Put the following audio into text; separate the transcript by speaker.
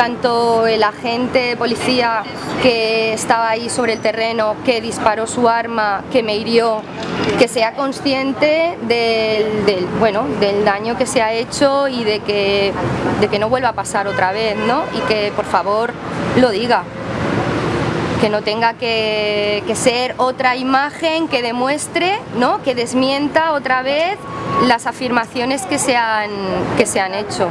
Speaker 1: tanto el agente policía que estaba ahí sobre el terreno, que disparó su arma, que me hirió, que sea consciente del, del, bueno, del daño que se ha hecho y de que, de que no vuelva a pasar otra vez, ¿no? Y que por favor lo diga. Que no tenga que, que ser otra imagen que demuestre, ¿no? que desmienta otra vez las afirmaciones que se han, que se han hecho.